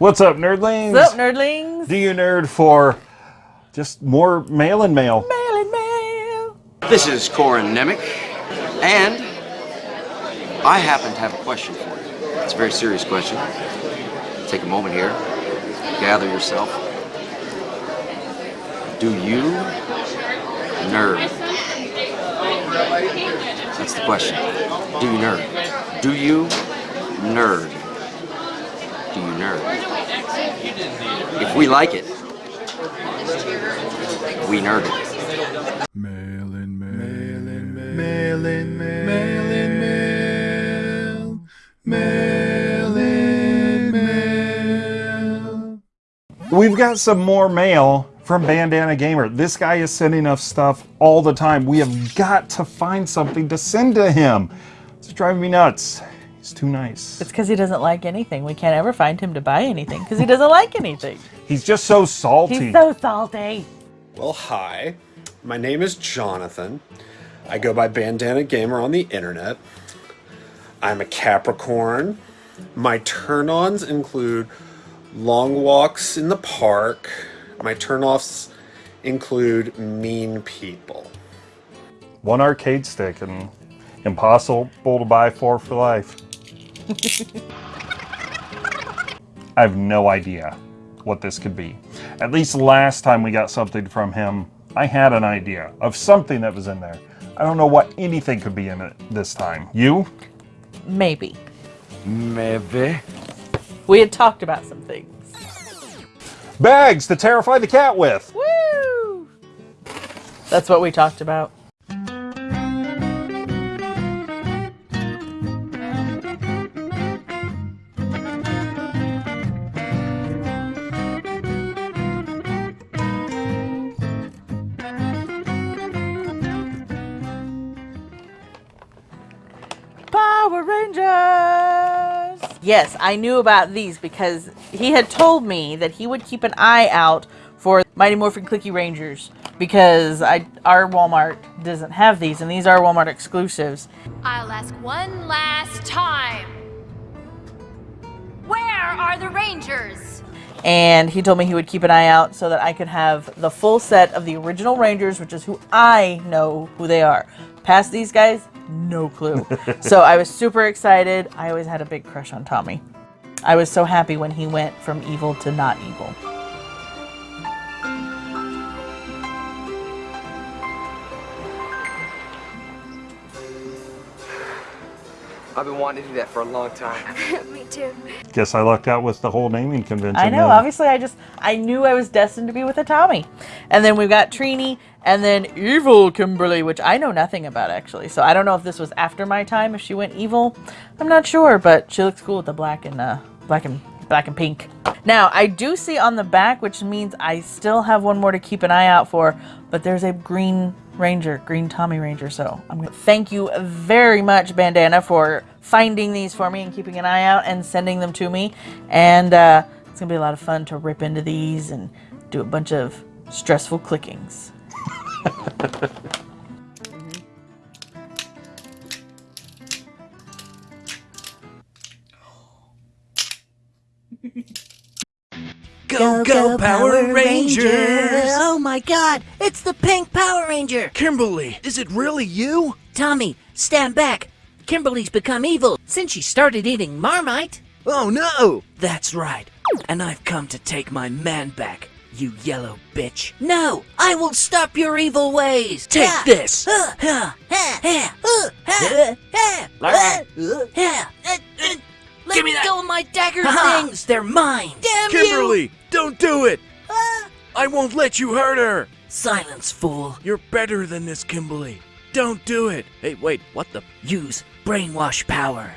What's up, nerdlings? What's up, nerdlings? Do you nerd for just more mail and mail? Mail and mail. This is Corin Nemec, and I happen to have a question for you. It's a very serious question. Take a moment here, gather yourself. Do you nerd? That's the question. Do you nerd? Do you nerd? Do you nerd? If we like it, we nerd it. Mail in mail. Mail in mail. Mail in mail. Mail in mail. Mail in mail. We've got some more mail from Bandana Gamer. This guy is sending us stuff all the time. We have got to find something to send to him. It's driving me nuts. He's too nice. It's because he doesn't like anything. We can't ever find him to buy anything because he doesn't like anything. He's just so salty. He's so salty. Well, hi. My name is Jonathan. I go by Bandana Gamer on the internet. I'm a Capricorn. My turn ons include long walks in the park. My turn offs include mean people. One arcade stick and impossible to buy four for life. I have no idea what this could be. At least last time we got something from him, I had an idea of something that was in there. I don't know what anything could be in it this time. You? Maybe. Maybe. We had talked about some things. Bags to terrify the cat with. Woo! That's what we talked about. Power Rangers! Yes, I knew about these because he had told me that he would keep an eye out for Mighty Morphin Clicky Rangers because I, our Walmart doesn't have these and these are Walmart exclusives. I'll ask one last time. Where are the Rangers? And he told me he would keep an eye out so that I could have the full set of the original Rangers, which is who I know who they are. Past these guys, no clue. so I was super excited. I always had a big crush on Tommy. I was so happy when he went from evil to not evil. I've been wanting to do that for a long time. Me too. Guess I lucked out with the whole naming convention. I know. then. Obviously, I just I knew I was destined to be with a Tommy. And then we've got Trini, and then evil Kimberly, which I know nothing about actually. So I don't know if this was after my time. If she went evil, I'm not sure. But she looks cool with the black and uh, black and black and pink. Now I do see on the back, which means I still have one more to keep an eye out for. But there's a green Ranger, green Tommy Ranger. So I'm gonna thank you very much, Bandana, for finding these for me and keeping an eye out and sending them to me. And uh, it's gonna be a lot of fun to rip into these and do a bunch of stressful clickings. Go, go, Power Rangers! Oh my god, it's the pink Power Ranger! Kimberly, is it really you? Tommy, stand back. Kimberly's become evil since she started eating Marmite. Oh no! That's right. And I've come to take my man back, you yellow bitch. No, I will stop your evil ways. Take Ha! this! Ha, ha, Let Give me that. go of my dagger Ha-ha. things. They're mine. Damn you! Kimberly, don't do it! Ah. I won't let you hurt her! Silence, fool. You're better than this, Kimberly. Don't do it! Hey, wait, what the? Use brainwash power.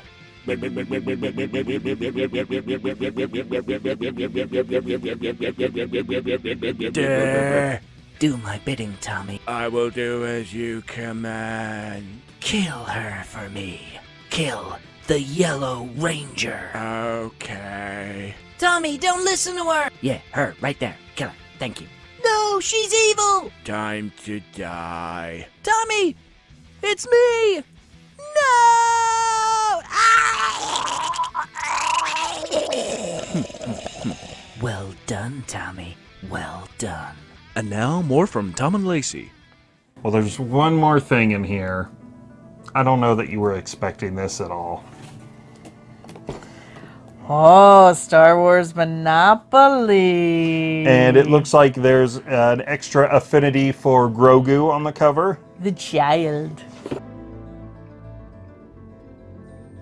Dare. Do my bidding, Tommy. I will do as you command. Kill her for me. Kill the Yellow Ranger. Okay. Tommy, don't listen to her. Yeah, her, right there. Kill her. Thank you. No, she's evil. Time to die. Tommy, it's me. No. Well done, Tommy. Well done. And now, more from Tom and Lacey. Well, there's one more thing in here. I don't know that you were expecting this at all. Oh, Star Wars Monopoly. And it looks like there's an extra affinity for Grogu on the cover. the child.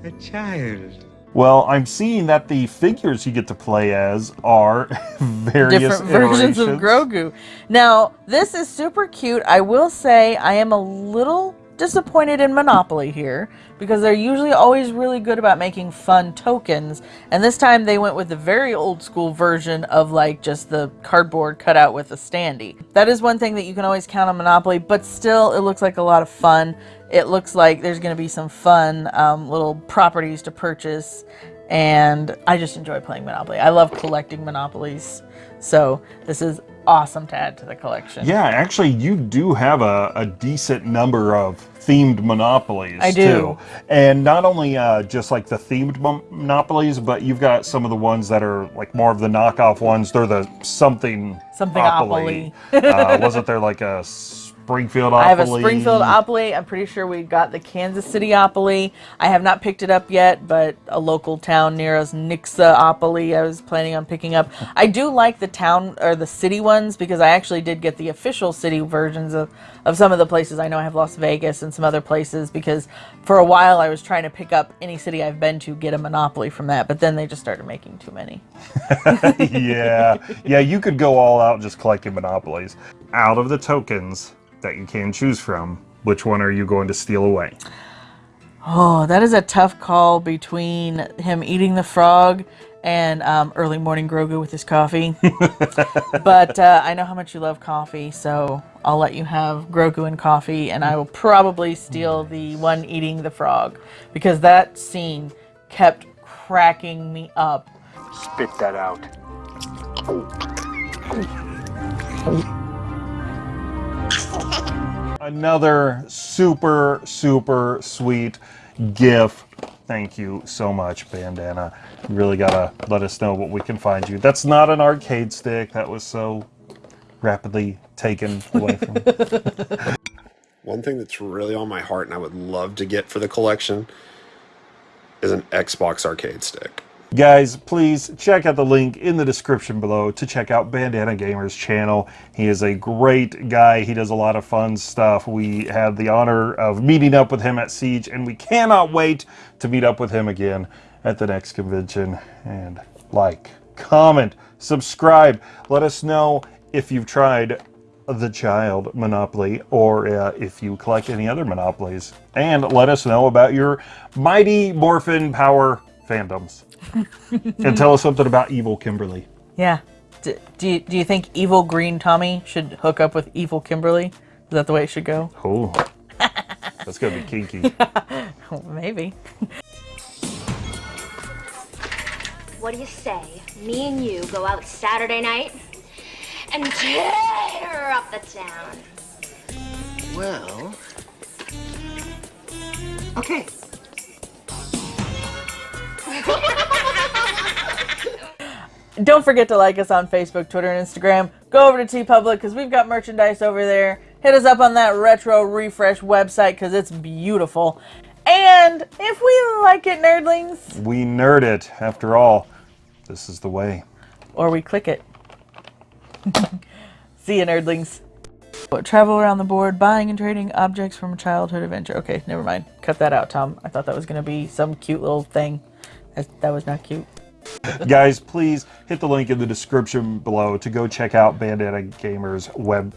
The child. Well, I'm seeing that the figures you get to play as are various different versions of. Grogu. Now, this is super cute. I will say I am a little disappointed in Monopoly here because they're usually always really good about making fun tokens. And this time they went with the very old school version of like just the cardboard cut out with a standee. That is one thing that you can always count on Monopoly, but still it looks like a lot of fun. It looks like there's going to be some fun um, little properties to purchase and I just enjoy playing Monopoly. I love collecting Monopolies. So this is awesome to add to the collection. Yeah, actually, you do have a, a decent number of themed monopolies. I do. Too. And not only uh, just like the themed monopolies, but you've got some of the ones that are like more of the knockoff ones. They're the something Something opoly. uh, wasn't there like a Springfield Opoly. I have a? Springfield Opoly. I'm pretty sure we got the Kansas City Opoly. I have not picked it up yet, but a local town near us, Nixa Opoly, I was planning on picking up. I do like the town or the city ones because I actually did get the official city versions of, of some of the places. I know I have Las Vegas and some other places because for a while I was trying to pick up any city I've been to, get a Monopoly from that, but then they just started making too many. yeah, yeah, you could go all out just collecting monopolies. Out of the tokens that you can choose from, which one are you going to steal away? Oh, that is a tough call between him eating the frog and um, early morning Grogu with his coffee. but uh, I know how much you love coffee, so I'll let you have Grogu and coffee, and I will probably steal the one eating the frog because that scene kept cracking me up. Spit that out. Another super, super sweet gift. Thank you so much, Bandana. You really gotta let us know what we can find you. That's not an arcade stick. That was so rapidly taken away from. One thing that's really on my heart and I would love to get for the collection is an Xbox arcade stick. Guys, please check out the link in the description below to check out Bandana Gamer's channel. He is a great guy. He does a lot of fun stuff. We had the honor of meeting up with him at Siege, and we cannot wait to meet up with him again at the next convention. And like, comment, subscribe. Let us know if you've tried the Child Monopoly or uh, if you collect any other Monopolies. And let us know about your Mighty Morphin Power fandoms. and tell us something about Evil Kimberly. Yeah. D- do, you, do you think evil green Tommy should hook up with evil Kimberly? Is that the way it should go? Oh, that's gonna be kinky. Maybe. What do you say? Me and you go out Saturday night and tear up the town. Well. Okay. Don't forget to like us on Facebook, Twitter, and Instagram. Go over to TeePublic because we've got merchandise over there. Hit us up on that retro refresh website because it's beautiful. And if we like it, nerdlings, we nerd it. After all, this is the way. or we click it. See you, nerdlings. Travel around the board, buying and trading objects from a childhood adventure. Okay, never mind. Cut that out, Tom. I thought that was going to be some cute little thing. That, that was not cute. Guys, please hit the link in the description below to go check out Bandana Gamer's web